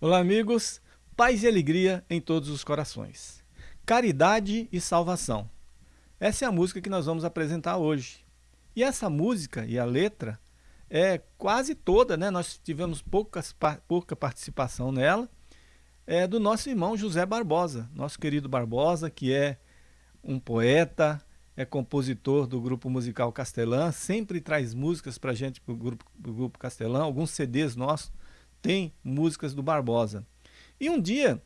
Olá, amigos. Paz e alegria em todos os corações. Caridade e salvação. Essa é a música que nós vamos apresentar hoje. E essa música e a letra é quase toda, né? Nós tivemos poucas, pouca participação nela. É do nosso irmão José Barbosa, nosso querido Barbosa, que é um poeta, é compositor do grupo musical Castelã, sempre traz músicas para a gente, para o grupo, grupo Castelã, alguns CDs nossos tem músicas do Barbosa. E um dia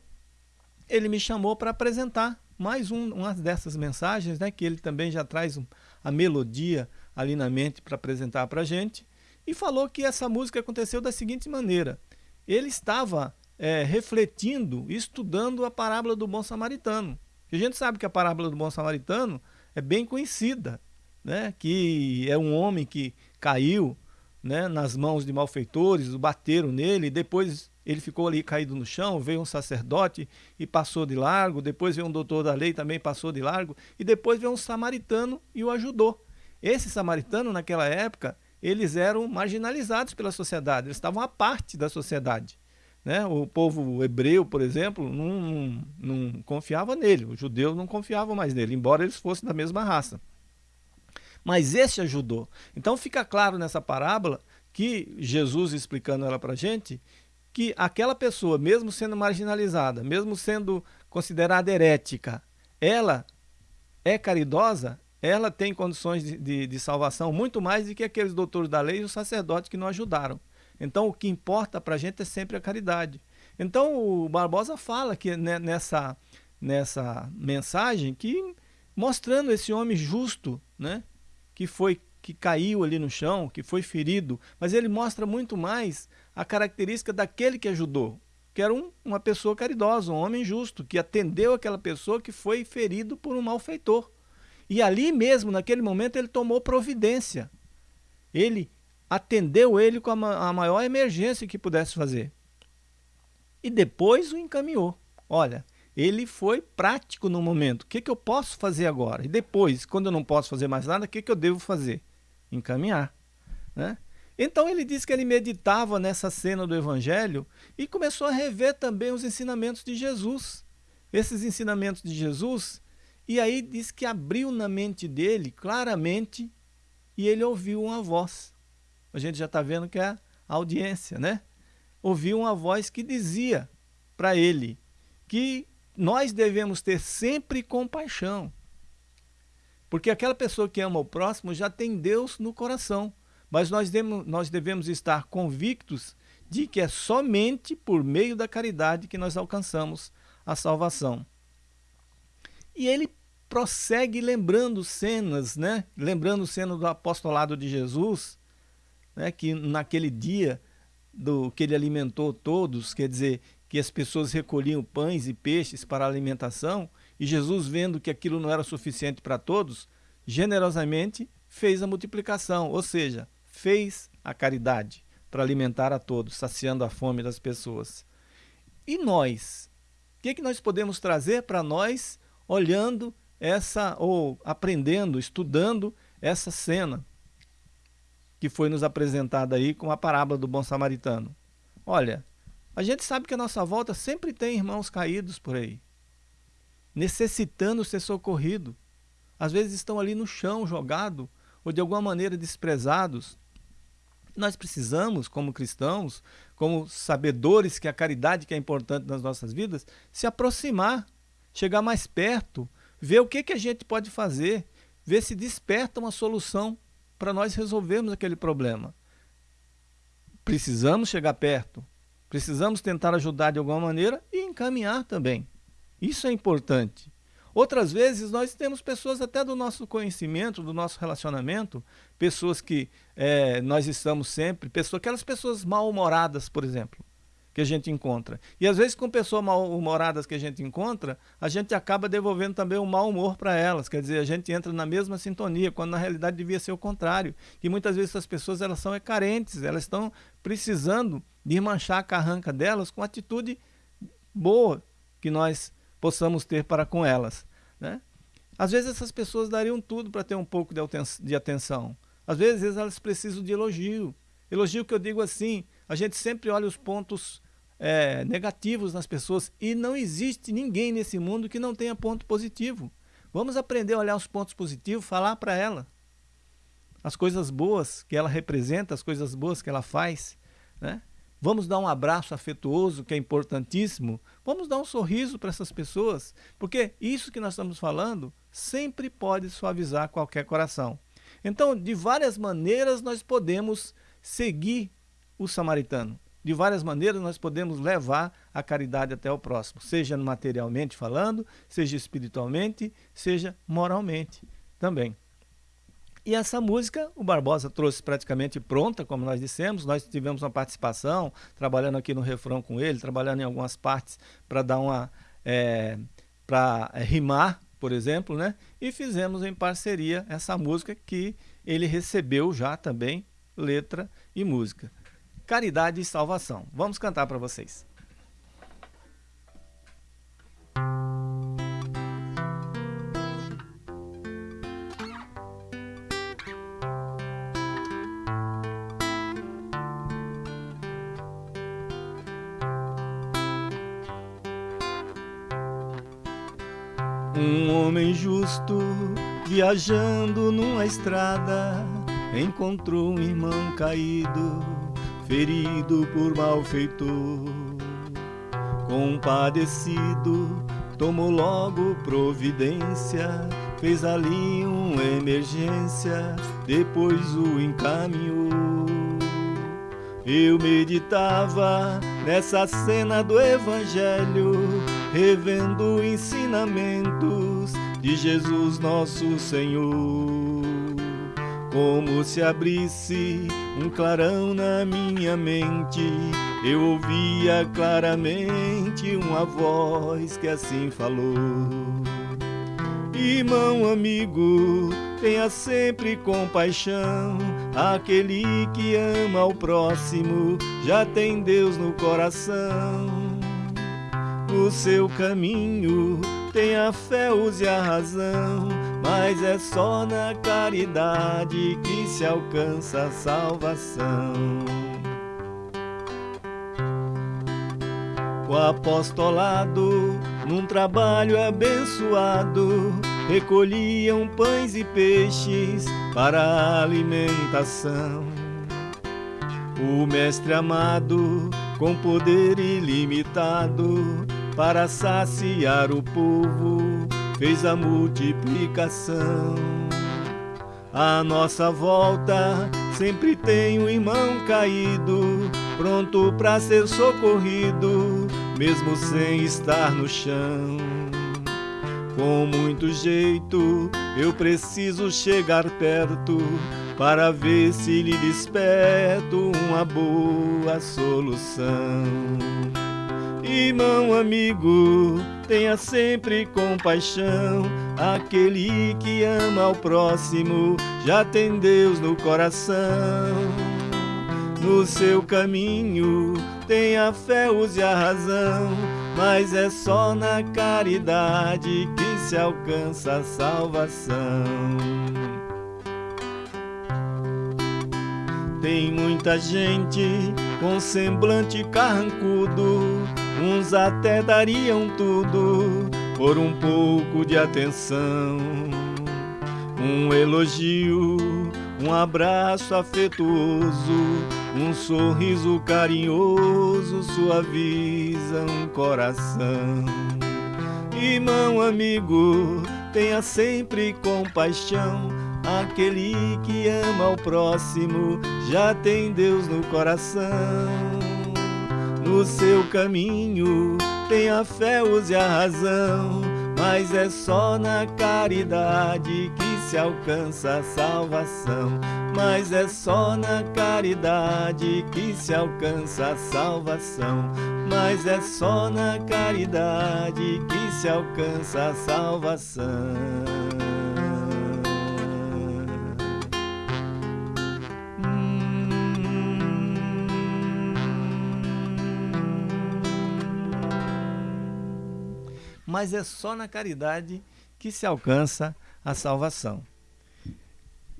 ele me chamou para apresentar mais um, uma dessas mensagens, né, que ele também já traz um, a melodia ali na mente para apresentar para a gente, e falou que essa música aconteceu da seguinte maneira. Ele estava é, refletindo, estudando a parábola do bom samaritano. a gente sabe que a parábola do bom samaritano é bem conhecida, né, que é um homem que caiu né, nas mãos de malfeitores, bateram nele, depois ele ficou ali caído no chão, veio um sacerdote e passou de largo, depois veio um doutor da lei também passou de largo, e depois veio um samaritano e o ajudou. Esse samaritano, naquela época, eles eram marginalizados pela sociedade, eles estavam à parte da sociedade. Né? O povo hebreu, por exemplo, não, não, não confiava nele, os judeus não confiavam mais nele, embora eles fossem da mesma raça mas esse ajudou. Então fica claro nessa parábola que Jesus explicando ela para a gente, que aquela pessoa, mesmo sendo marginalizada, mesmo sendo considerada herética, ela é caridosa, ela tem condições de, de, de salvação muito mais do que aqueles doutores da lei e os sacerdotes que não ajudaram. Então o que importa para a gente é sempre a caridade. Então o Barbosa fala que nessa, nessa mensagem que mostrando esse homem justo, né, que foi que caiu ali no chão, que foi ferido, mas ele mostra muito mais a característica daquele que ajudou, que era um, uma pessoa caridosa, um homem justo, que atendeu aquela pessoa que foi ferido por um malfeitor. E ali mesmo, naquele momento, ele tomou providência. Ele atendeu ele com a, a maior emergência que pudesse fazer. E depois o encaminhou. Olha, ele foi prático no momento. O que, que eu posso fazer agora? E depois, quando eu não posso fazer mais nada, o que, que eu devo fazer? Encaminhar. Né? Então ele disse que ele meditava nessa cena do Evangelho e começou a rever também os ensinamentos de Jesus. Esses ensinamentos de Jesus, e aí diz que abriu na mente dele claramente e ele ouviu uma voz. A gente já está vendo que é a audiência, né? Ouviu uma voz que dizia para ele que nós devemos ter sempre compaixão. Porque aquela pessoa que ama o próximo já tem Deus no coração. Mas nós devemos, nós devemos estar convictos de que é somente por meio da caridade que nós alcançamos a salvação. E ele prossegue lembrando cenas, né? lembrando cenas do apostolado de Jesus, né? que naquele dia do que ele alimentou todos, quer dizer, que as pessoas recolhiam pães e peixes para alimentação, e Jesus, vendo que aquilo não era suficiente para todos, generosamente fez a multiplicação, ou seja, fez a caridade para alimentar a todos, saciando a fome das pessoas. E nós? O que, é que nós podemos trazer para nós olhando essa, ou aprendendo, estudando essa cena que foi nos apresentada aí com a parábola do bom samaritano? Olha, a gente sabe que a nossa volta sempre tem irmãos caídos por aí, necessitando ser socorrido. Às vezes estão ali no chão, jogado, ou de alguma maneira desprezados. Nós precisamos, como cristãos, como sabedores que a caridade que é importante nas nossas vidas, se aproximar, chegar mais perto, ver o que, que a gente pode fazer, ver se desperta uma solução para nós resolvermos aquele problema. Precisamos chegar perto, Precisamos tentar ajudar de alguma maneira e encaminhar também. Isso é importante. Outras vezes nós temos pessoas até do nosso conhecimento, do nosso relacionamento, pessoas que é, nós estamos sempre, pessoas, aquelas pessoas mal-humoradas, por exemplo que a gente encontra. E às vezes com pessoas mal-humoradas que a gente encontra, a gente acaba devolvendo também o mau humor para elas. Quer dizer, a gente entra na mesma sintonia, quando na realidade devia ser o contrário. E muitas vezes essas pessoas elas são carentes, elas estão precisando de manchar a carranca delas com atitude boa que nós possamos ter para com elas. Né? Às vezes essas pessoas dariam tudo para ter um pouco de atenção. Às vezes elas precisam de elogio. Elogio que eu digo assim, a gente sempre olha os pontos é, negativos nas pessoas e não existe ninguém nesse mundo que não tenha ponto positivo. Vamos aprender a olhar os pontos positivos, falar para ela as coisas boas que ela representa, as coisas boas que ela faz, né? Vamos dar um abraço afetuoso, que é importantíssimo. Vamos dar um sorriso para essas pessoas, porque isso que nós estamos falando sempre pode suavizar qualquer coração. Então, de várias maneiras, nós podemos seguir o samaritano. De várias maneiras, nós podemos levar a caridade até o próximo, seja materialmente falando, seja espiritualmente, seja moralmente também. E essa música o Barbosa trouxe praticamente pronta, como nós dissemos. Nós tivemos uma participação, trabalhando aqui no refrão com ele, trabalhando em algumas partes para dar uma. É, para é, rimar, por exemplo, né? E fizemos em parceria essa música que ele recebeu já também, letra e música. Caridade e Salvação. Vamos cantar para vocês. Um homem justo viajando numa estrada encontrou um irmão caído, ferido por malfeitor. Compadecido, tomou logo providência, fez ali uma emergência, depois o encaminhou. Eu meditava nessa cena do Evangelho revendo ensinamentos de Jesus nosso Senhor. Como se abrisse um clarão na minha mente, eu ouvia claramente uma voz que assim falou: Irmão amigo, tenha sempre compaixão. Aquele que ama o próximo já tem Deus no coração o seu caminho. Tenha fé, use a razão, mas é só na caridade que se alcança a salvação. O apostolado, num trabalho abençoado, recolhiam pães e peixes para a alimentação. O Mestre amado, com poder ilimitado, para saciar o povo, fez a multiplicação. À nossa volta sempre tem um irmão caído, pronto para ser socorrido, mesmo sem estar no chão. Com muito jeito eu preciso chegar perto para ver se lhe desperto uma boa solução. Irmão amigo, tenha sempre compaixão. Aquele que ama ao próximo já tem Deus no coração. No seu caminho, tenha fé, use a razão. Mas é só na caridade que se alcança a salvação. Tem muita gente com semblante carrancudo Uns até dariam tudo por um pouco de atenção. Um elogio, um abraço afetuoso, um sorriso carinhoso suaviza um coração. Irmão amigo, tenha sempre compaixão. Aquele que ama o próximo já tem Deus no coração no seu caminho. Tenha fé, use a razão, mas é só na caridade que se alcança a salvação. Mas é só na caridade que se alcança a salvação. Mas é só na caridade que se alcança a salvação. Mas é só na caridade que se alcança a salvação.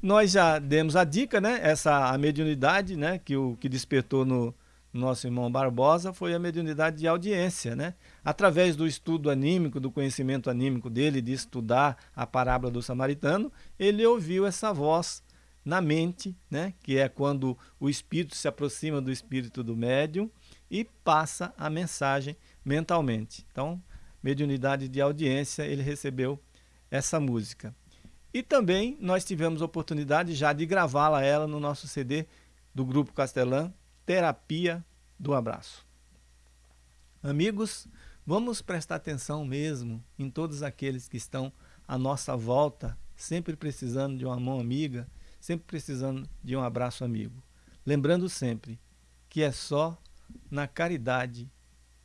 Nós já demos a dica, né? Essa a mediunidade, né? Que o que despertou no, nosso irmão Barbosa foi a mediunidade de audiência, né? Através do estudo anímico, do conhecimento anímico dele, de estudar a parábola do samaritano, ele ouviu essa voz na mente, né? Que é quando o espírito se aproxima do espírito do médium e passa a mensagem mentalmente. Então, mediunidade de audiência, ele recebeu essa música. E também nós tivemos a oportunidade já de gravá-la ela no nosso CD do Grupo Castelã, terapia do abraço. Amigos, vamos prestar atenção mesmo em todos aqueles que estão à nossa volta, sempre precisando de uma mão amiga, sempre precisando de um abraço amigo. Lembrando sempre que é só na caridade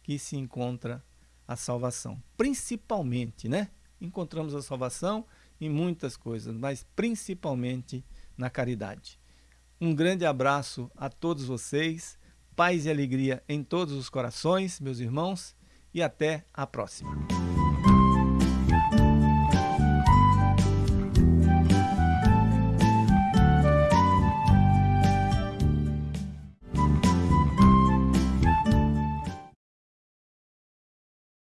que se encontra a salvação. Principalmente, né? Encontramos a salvação em muitas coisas, mas principalmente na caridade. Um grande abraço a todos vocês, paz e alegria em todos os corações, meus irmãos, e até a próxima.